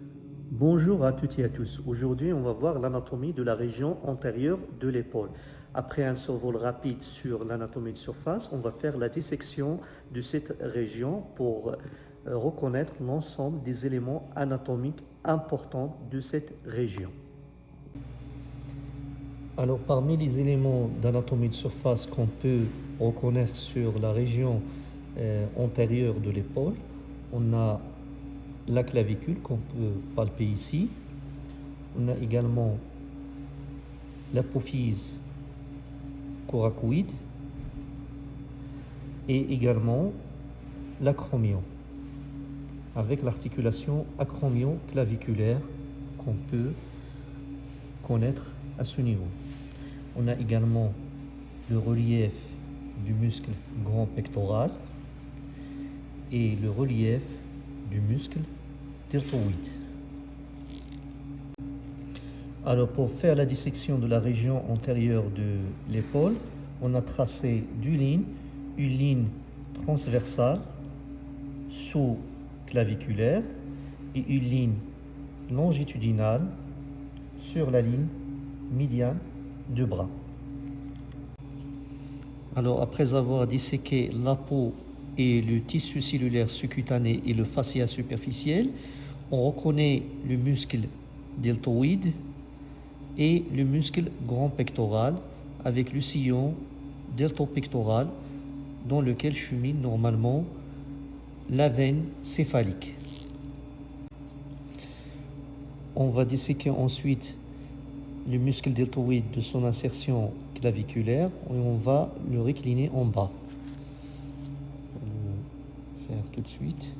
Bonjour à toutes et à tous. Aujourd'hui, on va voir l'anatomie de la région antérieure de l'épaule. Après un survol rapide sur l'anatomie de surface, on va faire la dissection de cette région pour euh, reconnaître l'ensemble des éléments anatomiques importants de cette région. Alors, parmi les éléments d'anatomie de surface qu'on peut reconnaître sur la région euh, antérieure de l'épaule, on a la clavicule qu'on peut palper ici. On a également l'apophyse coracoïde et également l'acromion avec l'articulation acromion-claviculaire qu'on peut connaître à ce niveau. On a également le relief du muscle grand pectoral et le relief du muscle Alors pour faire la dissection de la région antérieure de l'épaule, on a tracé deux lignes, une ligne transversale sous-claviculaire et une ligne longitudinale sur la ligne médiane du bras. Alors après avoir disséqué la peau et le tissu cellulaire sous-cutané et le fascia superficiel, on reconnaît le muscle deltoïde et le muscle grand pectoral avec le sillon deltopectoral dans lequel chemine normalement la veine céphalique. On va disséquer ensuite le muscle deltoïde de son insertion claviculaire et on va le récliner en bas faire tout de suite.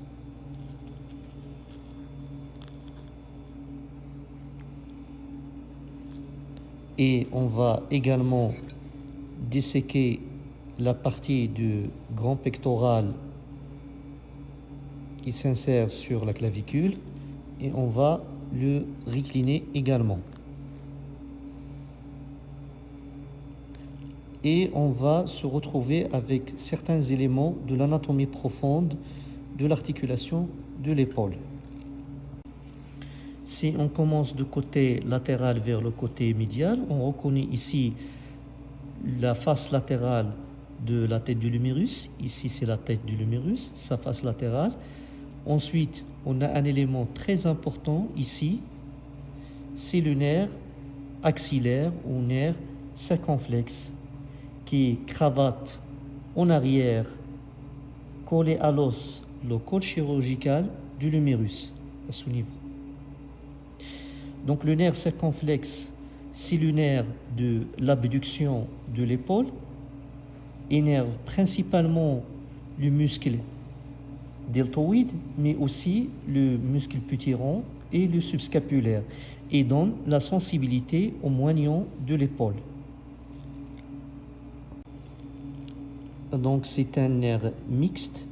Et on va également disséquer la partie du grand pectoral qui s'insère sur la clavicule et on va le recliner également. et on va se retrouver avec certains éléments de l'anatomie profonde de l'articulation de l'épaule. Si on commence du côté latéral vers le côté médial, on reconnaît ici la face latérale de la tête du lumérus. Ici, c'est la tête du lumérus, sa face latérale. Ensuite, on a un élément très important ici, c'est le nerf axillaire ou nerf circonflexe qui cravate en arrière, collé à l'os, le col chirurgical du lumérus à ce niveau. Donc le nerf circonflexe, c'est le nerf de l'abduction de l'épaule, énerve principalement le muscle deltoïde, mais aussi le muscle putéron et le subscapulaire, et donne la sensibilité au moignon de l'épaule. Donc c'est un nerf mixte,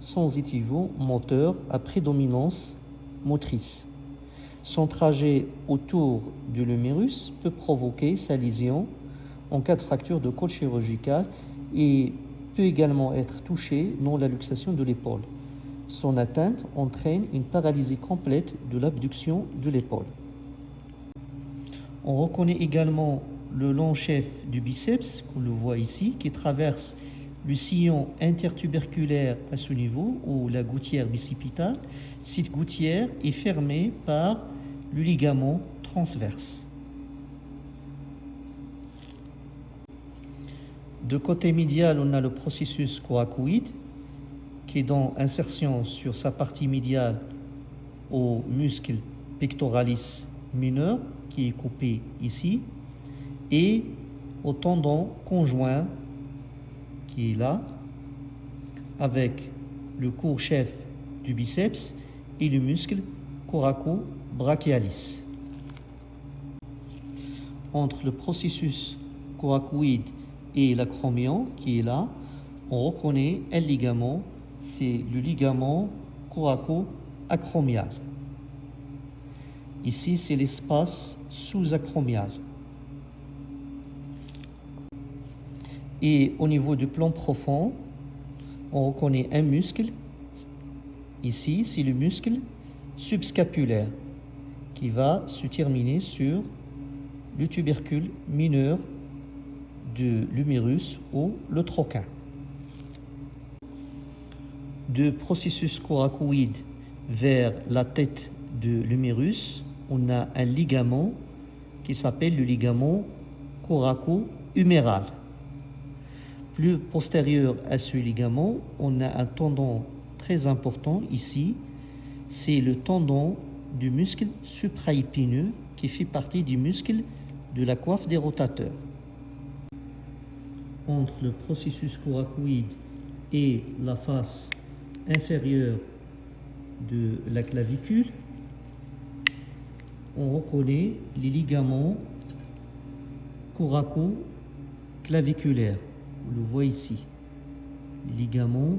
sensitivo-moteur à prédominance motrice. Son trajet autour du lumérus peut provoquer sa lésion en cas de fracture de col chirurgical et peut également être touché dans la luxation de l'épaule. Son atteinte entraîne une paralysie complète de l'abduction de l'épaule. On reconnaît également le long chef du biceps, qu'on le voit ici, qui traverse le sillon intertuberculaire à ce niveau, ou la gouttière bicipitale, cette gouttière est fermée par le ligament transverse. De côté médial, on a le processus coracoïde qui est dans insertion sur sa partie médiale au muscle pectoralis mineur qui est coupé ici et au tendon conjoint qui est là, avec le court chef du biceps et le muscle coraco-brachialis. Entre le processus coracoïde et l'acromion qui est là, on reconnaît un ligament, c'est le ligament coraco-acromial. Ici, c'est l'espace sous-acromial. Et au niveau du plan profond, on reconnaît un muscle. Ici, c'est le muscle subscapulaire. qui va se terminer sur le tubercule mineur de l'humérus ou le troquin. De processus coracoïde vers la tête de l'humérus, on a un ligament qui s'appelle le ligament coraco-huméral. Plus postérieur à ce ligament, on a un tendon très important ici, c'est le tendon du muscle supraépineux qui fait partie du muscle de la coiffe des rotateurs. Entre le processus coracoïde et la face inférieure de la clavicule, on reconnaît les ligaments coraco-claviculaires. Vous le voyez ici. Les ligaments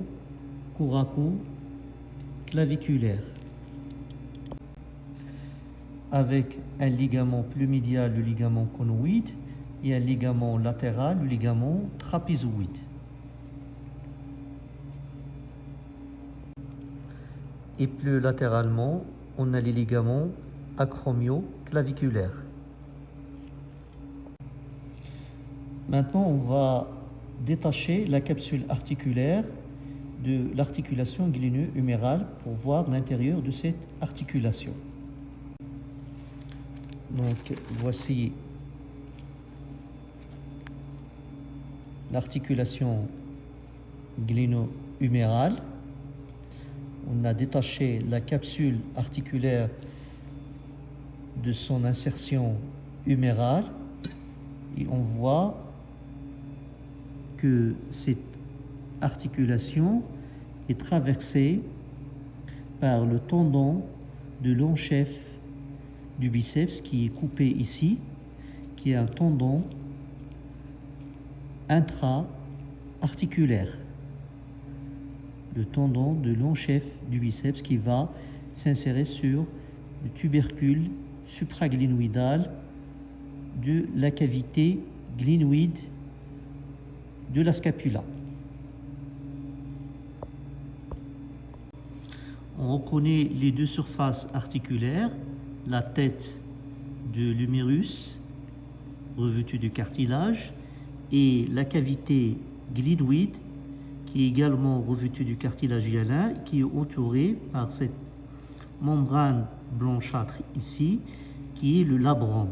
coraco-claviculaires. Avec un ligament plus médial, le ligament conoïde, et un ligament latéral, le ligament trapézoïde. Et plus latéralement, on a les ligaments acromio-claviculaires. Maintenant, on va détacher la capsule articulaire de l'articulation gléno-humérale pour voir l'intérieur de cette articulation. Donc, voici l'articulation gléno-humérale. On a détaché la capsule articulaire de son insertion humérale et on voit cette articulation est traversée par le tendon de long du biceps qui est coupé ici, qui est un tendon intra-articulaire. Le tendon de long chef du biceps qui va s'insérer sur le tubercule supraglénoïdal de la cavité glénoïde de la scapula. On reconnaît les deux surfaces articulaires, la tête de l'humérus revêtue de cartilage et la cavité glénoïde qui est également revêtue du cartilage hyalin qui est entourée par cette membrane blanchâtre ici qui est le labrum.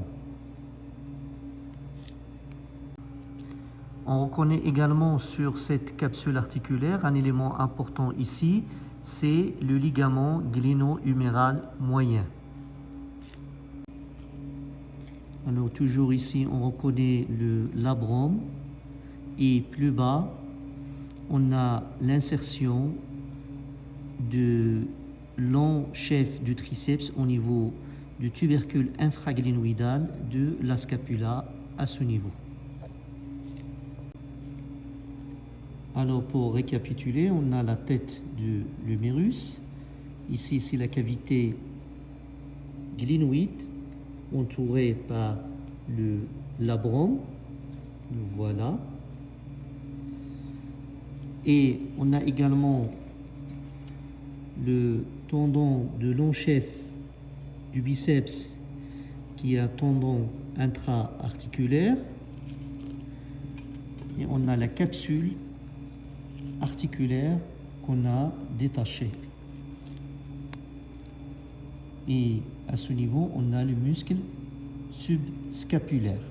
On reconnaît également sur cette capsule articulaire un élément important ici, c'est le ligament gléno-huméral moyen. Alors toujours ici, on reconnaît le labrum et plus bas, on a l'insertion de long chef du triceps au niveau du tubercule infraglénoïdal de la scapula à ce niveau. Alors pour récapituler, on a la tête de l'humérus. Ici, c'est la cavité glénoïde entourée par le labrum. Voilà. Et on a également le tendon de long chef du biceps qui est un tendon intra-articulaire. Et on a la capsule articulaire qu'on a détaché. Et à ce niveau, on a le muscle subscapulaire.